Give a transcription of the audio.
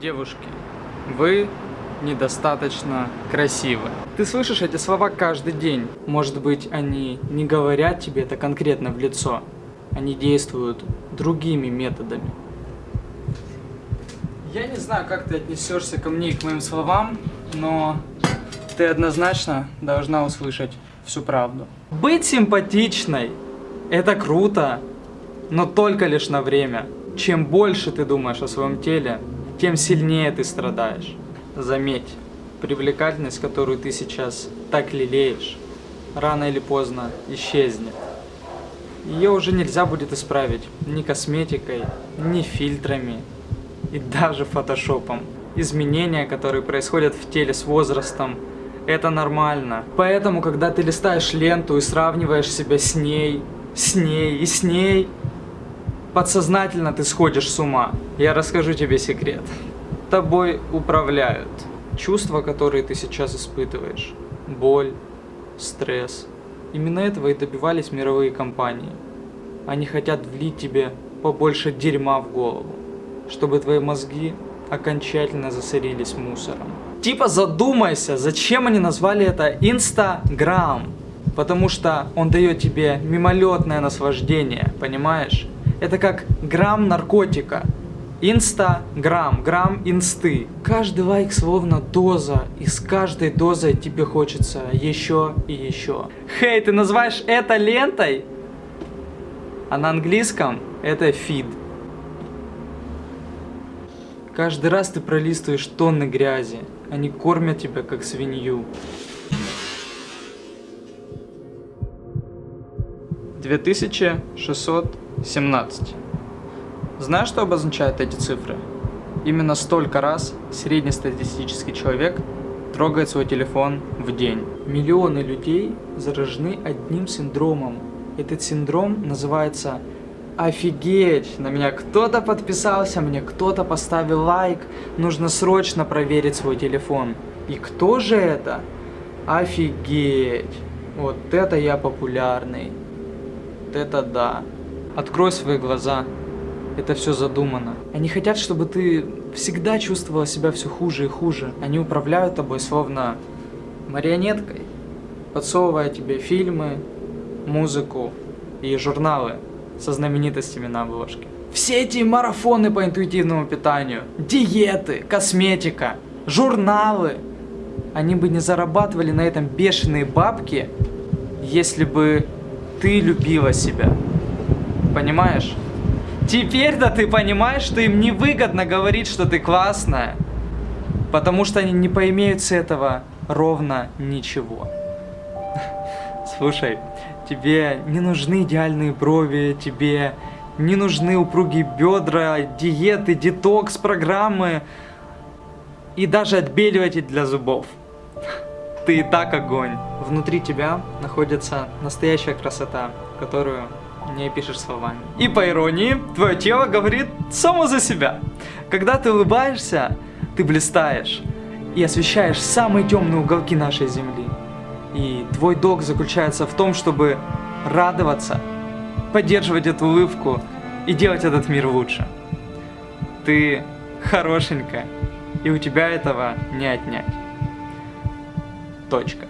Девушки, вы недостаточно красивы. Ты слышишь эти слова каждый день. Может быть, они не говорят тебе это конкретно в лицо. Они действуют другими методами. Я не знаю, как ты отнесешься ко мне и к моим словам, но ты однозначно должна услышать всю правду. Быть симпатичной – это круто, но только лишь на время. Чем больше ты думаешь о своем теле, тем сильнее ты страдаешь. Заметь, привлекательность, которую ты сейчас так лелеешь, рано или поздно исчезнет. Ее уже нельзя будет исправить ни косметикой, ни фильтрами и даже фотошопом. Изменения, которые происходят в теле с возрастом, это нормально. Поэтому, когда ты листаешь ленту и сравниваешь себя с ней, с ней и с ней, подсознательно ты сходишь с ума. Я расскажу тебе секрет. Тобой управляют чувства, которые ты сейчас испытываешь. Боль, стресс. Именно этого и добивались мировые компании. Они хотят влить тебе побольше дерьма в голову, чтобы твои мозги окончательно засорились мусором. Типа задумайся, зачем они назвали это Инстаграм? Потому что он дает тебе мимолетное наслаждение, понимаешь? Это как грамм наркотика. Инстаграм, грамм инсты. Каждый лайк словно доза, и с каждой дозой тебе хочется еще и еще. Хей, ты называешь это лентой? А на английском это фид. Каждый раз ты пролистываешь тонны грязи. Они кормят тебя как свинью. 2617. Знаешь, что обозначают эти цифры? Именно столько раз среднестатистический человек трогает свой телефон в день. Миллионы людей заражены одним синдромом. Этот синдром называется Офигеть, на меня кто-то подписался, мне кто-то поставил лайк, нужно срочно проверить свой телефон. И кто же это? Офигеть, вот это я популярный, вот это да. Открой свои глаза, это все задумано. Они хотят, чтобы ты всегда чувствовала себя все хуже и хуже. Они управляют тобой словно марионеткой, подсовывая тебе фильмы, музыку и журналы со знаменитостями на обложке. Все эти марафоны по интуитивному питанию, диеты, косметика, журналы, они бы не зарабатывали на этом бешеные бабки, если бы ты любила себя. Понимаешь? Теперь-то ты понимаешь, что им невыгодно говорить, что ты классная. Потому что они не поимеют с этого ровно ничего. Слушай, тебе не нужны идеальные брови, тебе не нужны упругие бедра, диеты, детокс, программы и даже отбеливатель для зубов. Ты и так огонь. Внутри тебя находится настоящая красота, которую не опишешь словами. И по иронии, твое тело говорит само за себя. Когда ты улыбаешься, ты блистаешь и освещаешь самые темные уголки нашей земли. И твой долг заключается в том, чтобы радоваться, поддерживать эту улыбку и делать этот мир лучше. Ты хорошенькая, и у тебя этого не отнять. Точка.